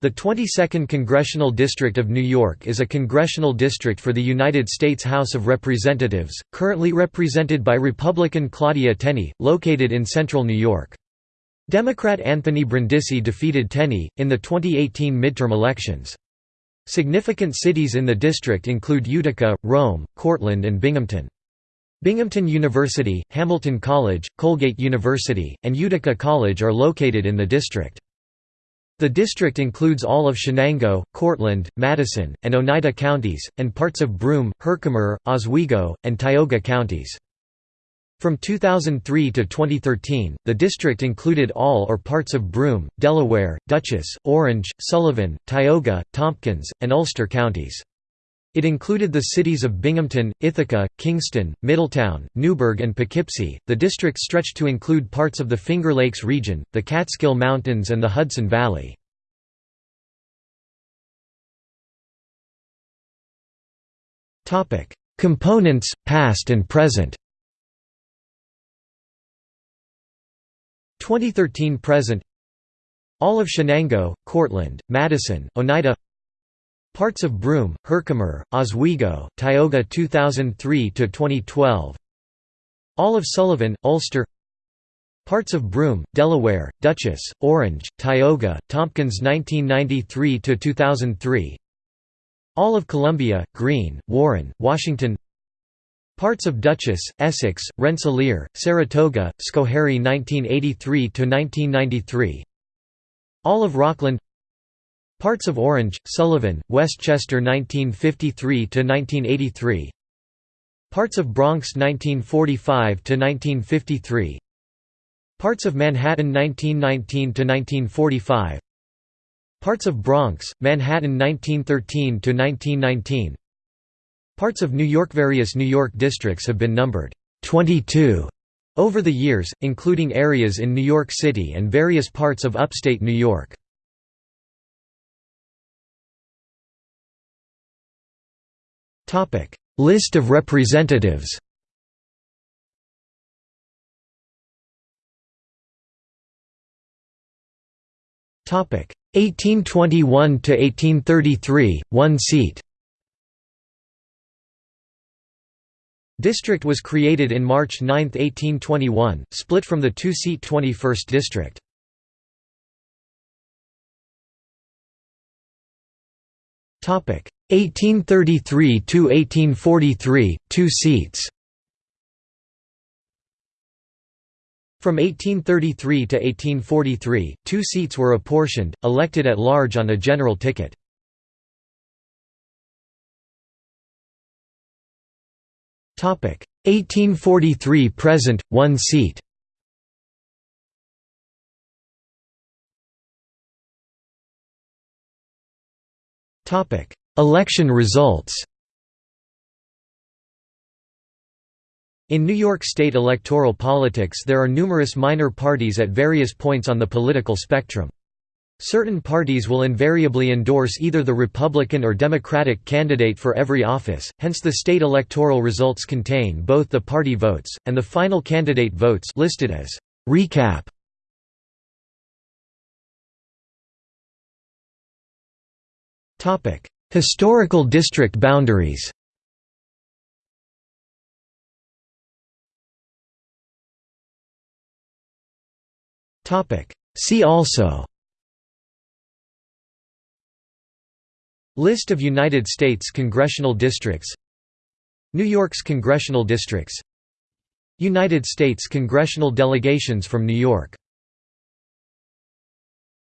The 22nd Congressional District of New York is a congressional district for the United States House of Representatives, currently represented by Republican Claudia Tenney, located in central New York. Democrat Anthony Brindisi defeated Tenney, in the 2018 midterm elections. Significant cities in the district include Utica, Rome, Cortland and Binghamton. Binghamton University, Hamilton College, Colgate University, and Utica College are located in the district. The district includes all of Chenango, Cortland, Madison, and Oneida counties, and parts of Broome, Herkimer, Oswego, and Tioga counties. From 2003 to 2013, the district included all or parts of Broome, Delaware, Dutchess, Orange, Sullivan, Tioga, Tompkins, and Ulster counties. It included the cities of Binghamton, Ithaca, Kingston, Middletown, Newburgh, and Poughkeepsie. The district stretched to include parts of the Finger Lakes region, the Catskill Mountains, and the Hudson Valley. Topic: Components, past and present. 2013 present. All of Chenango, Cortland, Madison, Oneida Parts of Broome, Herkimer, Oswego, Tioga 2003–2012 All of Sullivan, Ulster. Parts of Broome, Delaware, Dutchess, Orange, Tioga, Tompkins 1993–2003 All of Columbia, Greene, Warren, Washington. Parts of Dutchess, Essex, Rensselaer, Saratoga, Schoharie 1983–1993 All of Rockland Parts of Orange, Sullivan, Westchester 1953–1983 Parts of Bronx 1945–1953 Parts of Manhattan 1919–1945 Parts of Bronx, Manhattan 1913–1919 Parts of New York Various New York districts have been numbered 22 over the years, including areas in New York City and various parts of upstate New York. Topic: List of representatives. Topic: 1821 to 1833, 1 seat. District was created in March 9, 1821, split from the two-seat 21st district. Topic: 1833 to 1843, 2 seats. From 1833 to 1843, two seats were apportioned, elected at large on a general ticket. Topic 1843 present, one seat. Topic Election results In New York State electoral politics there are numerous minor parties at various points on the political spectrum. Certain parties will invariably endorse either the Republican or Democratic candidate for every office, hence the state electoral results contain both the party votes, and the final candidate votes listed as «recap». Historical district boundaries. See also. List of United States congressional districts. New York's congressional districts. United States congressional delegations from New York